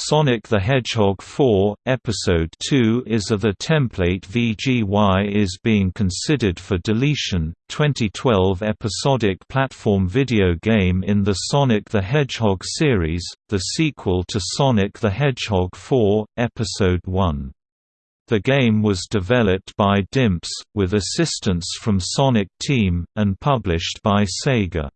Sonic the Hedgehog 4, Episode 2 is of the template VGY is being considered for deletion, 2012 episodic platform video game in the Sonic the Hedgehog series, the sequel to Sonic the Hedgehog 4, Episode 1. The game was developed by Dimps, with assistance from Sonic Team, and published by Sega.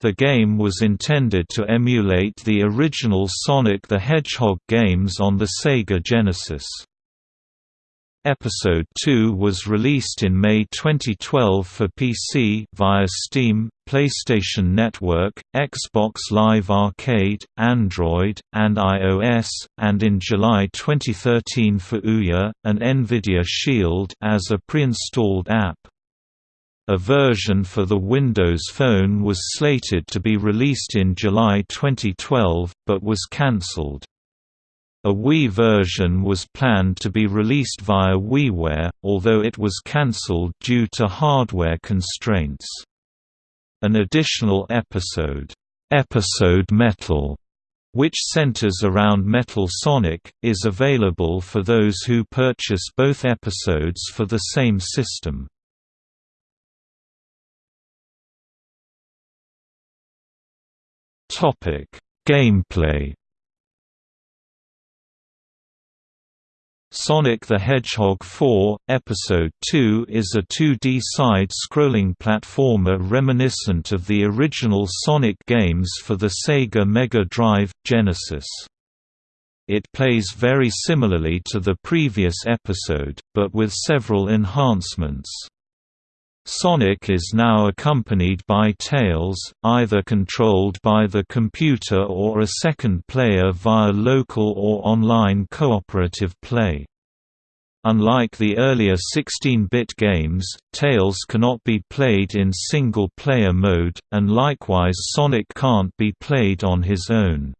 The game was intended to emulate the original Sonic the Hedgehog games on the Sega Genesis. Episode 2 was released in May 2012 for PC via Steam, PlayStation Network, Xbox Live Arcade, Android, and iOS, and in July 2013 for Ouya, an Nvidia Shield as a pre-installed app. A version for the Windows Phone was slated to be released in July 2012, but was cancelled. A Wii version was planned to be released via WiiWare, although it was cancelled due to hardware constraints. An additional episode, Episode Metal, which centers around Metal Sonic, is available for those who purchase both episodes for the same system. Gameplay. Sonic the Hedgehog 4, Episode 2 is a 2D side-scrolling platformer reminiscent of the original Sonic games for the Sega Mega Drive, Genesis. It plays very similarly to the previous episode, but with several enhancements. Sonic is now accompanied by Tails, either controlled by the computer or a second player via local or online cooperative play. Unlike the earlier 16-bit games, Tails cannot be played in single-player mode, and likewise Sonic can't be played on his own.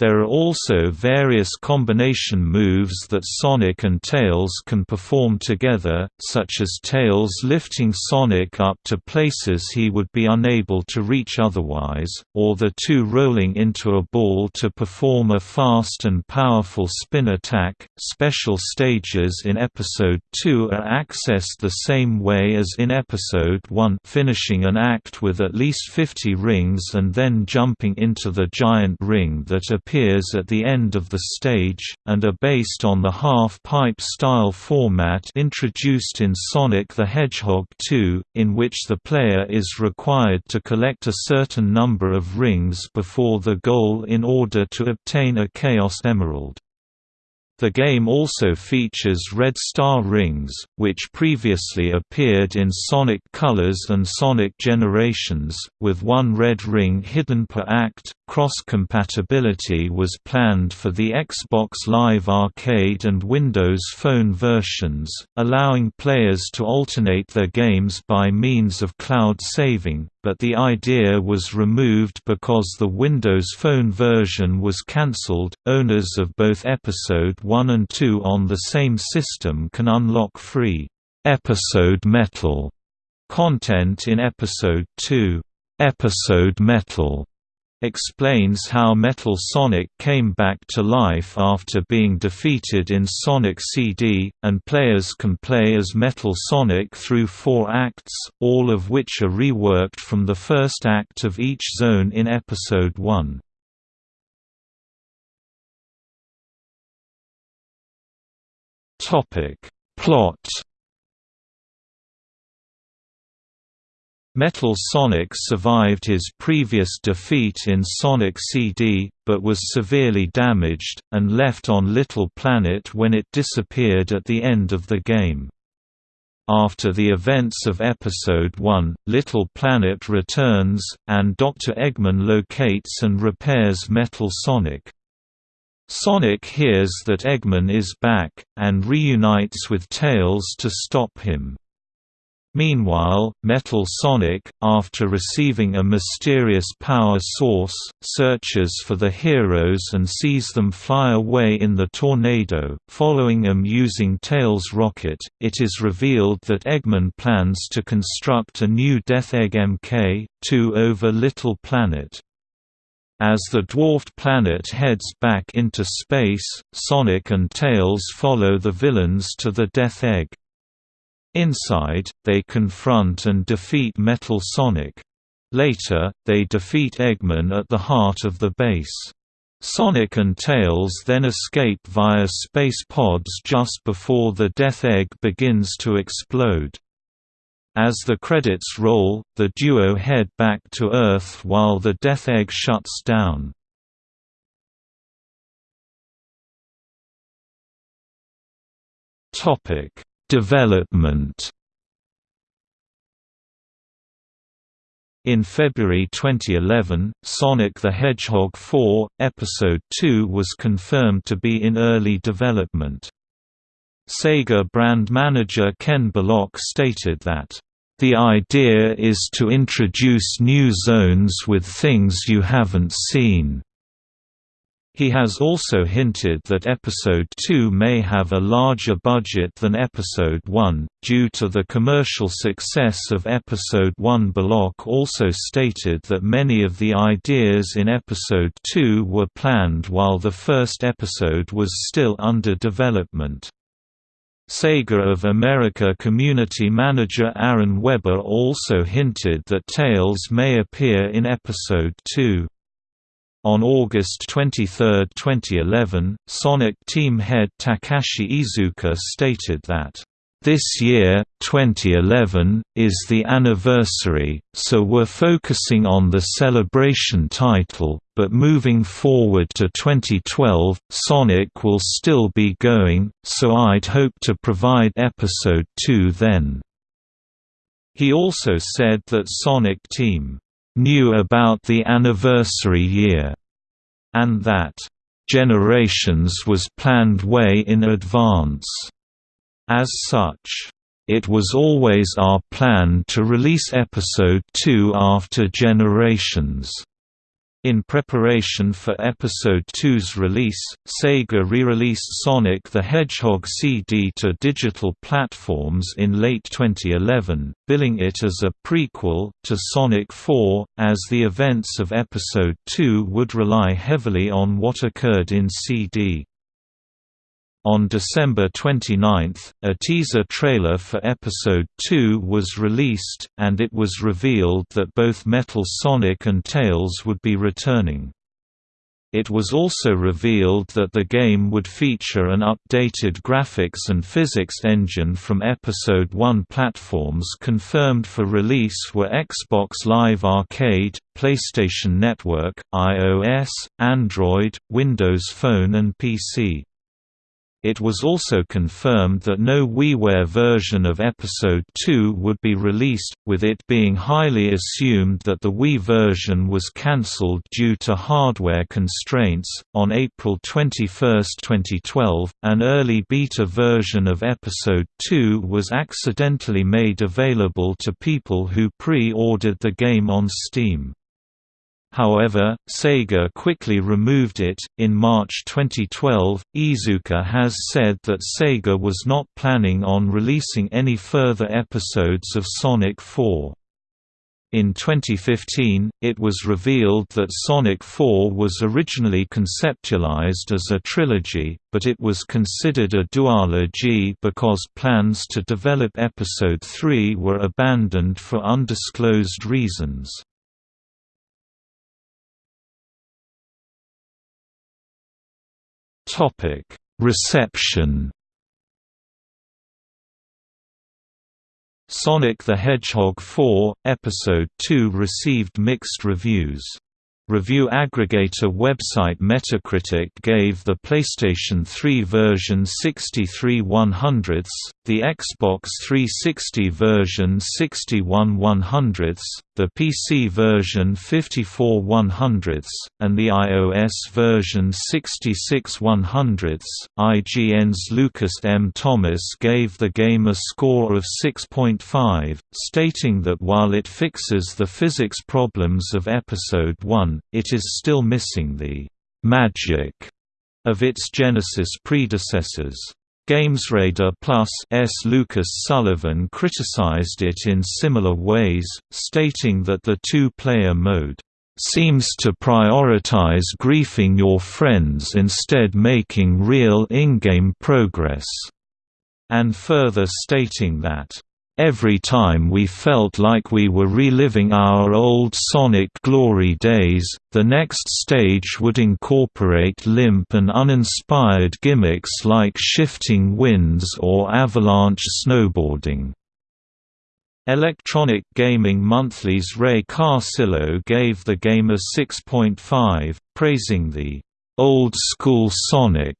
There are also various combination moves that Sonic and Tails can perform together, such as Tails lifting Sonic up to places he would be unable to reach otherwise, or the two rolling into a ball to perform a fast and powerful spin attack. Special stages in Episode 2 are accessed the same way as in Episode 1, finishing an act with at least 50 rings and then jumping into the giant ring that appears at the end of the stage, and are based on the half-pipe style format introduced in Sonic the Hedgehog 2, in which the player is required to collect a certain number of rings before the goal in order to obtain a Chaos Emerald. The game also features red star rings, which previously appeared in Sonic Colors and Sonic Generations, with one red ring hidden per act. Cross compatibility was planned for the Xbox Live Arcade and Windows Phone versions, allowing players to alternate their games by means of cloud saving, but the idea was removed because the Windows Phone version was cancelled. Owners of both Episode 1 and 2 on the same system can unlock free Episode Metal content in Episode 2. Episode Metal explains how Metal Sonic came back to life after being defeated in Sonic CD, and players can play as Metal Sonic through four acts, all of which are reworked from the first act of each zone in Episode 1. Plot Metal Sonic survived his previous defeat in Sonic CD, but was severely damaged, and left on Little Planet when it disappeared at the end of the game. After the events of Episode 1, Little Planet returns, and Dr. Eggman locates and repairs Metal Sonic. Sonic hears that Eggman is back, and reunites with Tails to stop him. Meanwhile, Metal Sonic, after receiving a mysterious power source, searches for the heroes and sees them fly away in the tornado, following them using Tails' rocket. It is revealed that Eggman plans to construct a new Death Egg Mk2 over Little Planet. As the dwarfed planet heads back into space, Sonic and Tails follow the villains to the Death Egg. Inside, they confront and defeat Metal Sonic. Later, they defeat Eggman at the heart of the base. Sonic and Tails then escape via space pods just before the Death Egg begins to explode. As the credits roll, the duo head back to Earth while the Death Egg shuts down. Development In February 2011, Sonic the Hedgehog 4, Episode 2 was confirmed to be in early development. Sega brand manager Ken Bullock stated that, "...the idea is to introduce new zones with things you haven't seen." He has also hinted that Episode 2 may have a larger budget than Episode 1, due to the commercial success of Episode 1. Bullock also stated that many of the ideas in Episode 2 were planned while the first episode was still under development. Sega of America community manager Aaron Webber also hinted that Tails may appear in Episode 2. On August 23, 2011, Sonic team head Takashi Iizuka stated that, "...this year, 2011, is the anniversary, so we're focusing on the Celebration title, but moving forward to 2012, Sonic will still be going, so I'd hope to provide Episode 2 then." He also said that Sonic Team knew about the anniversary year, and that Generations was planned way in advance. As such, it was always our plan to release Episode 2 after Generations. In preparation for Episode 2's release, Sega re-released Sonic the Hedgehog CD to digital platforms in late 2011, billing it as a prequel to Sonic 4, as the events of Episode 2 would rely heavily on what occurred in CD. On December 29, a teaser trailer for Episode 2 was released, and it was revealed that both Metal Sonic and Tails would be returning. It was also revealed that the game would feature an updated graphics and physics engine from Episode 1 platforms confirmed for release were Xbox Live Arcade, PlayStation Network, iOS, Android, Windows Phone and PC. It was also confirmed that no WiiWare version of Episode 2 would be released, with it being highly assumed that the Wii version was cancelled due to hardware constraints. On April 21, 2012, an early beta version of Episode 2 was accidentally made available to people who pre ordered the game on Steam. However, Sega quickly removed it. In March 2012, Iizuka has said that Sega was not planning on releasing any further episodes of Sonic 4. In 2015, it was revealed that Sonic 4 was originally conceptualized as a trilogy, but it was considered a duology because plans to develop Episode 3 were abandoned for undisclosed reasons. Reception. Sonic the Hedgehog 4 Episode 2 received mixed reviews. Review aggregator website Metacritic gave the PlayStation 3 version 63 100ths, the Xbox 360 version 61 100ths, the PC version 54 100ths, and the iOS version 66 100ths. IGN's Lucas M. Thomas gave the game a score of 6.5, stating that while it fixes the physics problems of Episode 1, it is still missing the magic of its Genesis predecessors. GamesRadar Plus S. Lucas Sullivan criticized it in similar ways, stating that the two-player mode seems to prioritize griefing your friends instead making real in-game progress," and further stating that Every time we felt like we were reliving our old Sonic glory days, the next stage would incorporate limp and uninspired gimmicks like shifting winds or avalanche snowboarding. Electronic Gaming Monthly's Ray Carcillo gave the game a 6.5, praising the old-school Sonic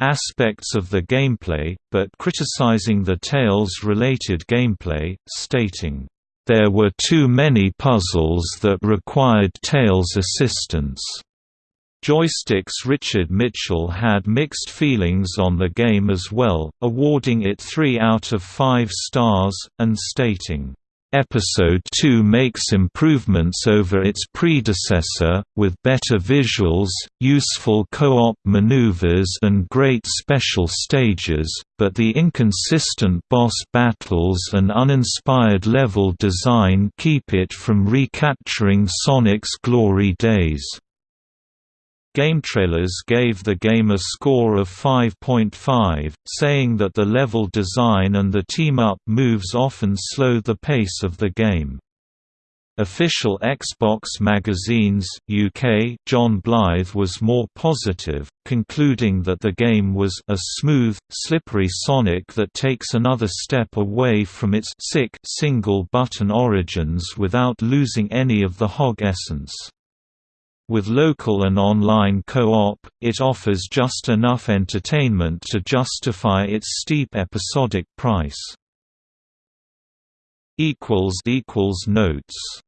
aspects of the gameplay, but criticizing the Tails-related gameplay, stating, "...there were too many puzzles that required Tails' assistance." Joystiq's Richard Mitchell had mixed feelings on the game as well, awarding it 3 out of 5 stars, and stating, Episode 2 makes improvements over its predecessor, with better visuals, useful co-op maneuvers and great special stages, but the inconsistent boss battles and uninspired level design keep it from recapturing Sonic's glory days. GameTrailers gave the game a score of 5.5, saying that the level design and the team-up moves often slow the pace of the game. Official Xbox Magazine's UK John Blyth was more positive, concluding that the game was a smooth, slippery Sonic that takes another step away from its sick single-button origins without losing any of the hog essence. With local and online co-op, it offers just enough entertainment to justify its steep episodic price. Notes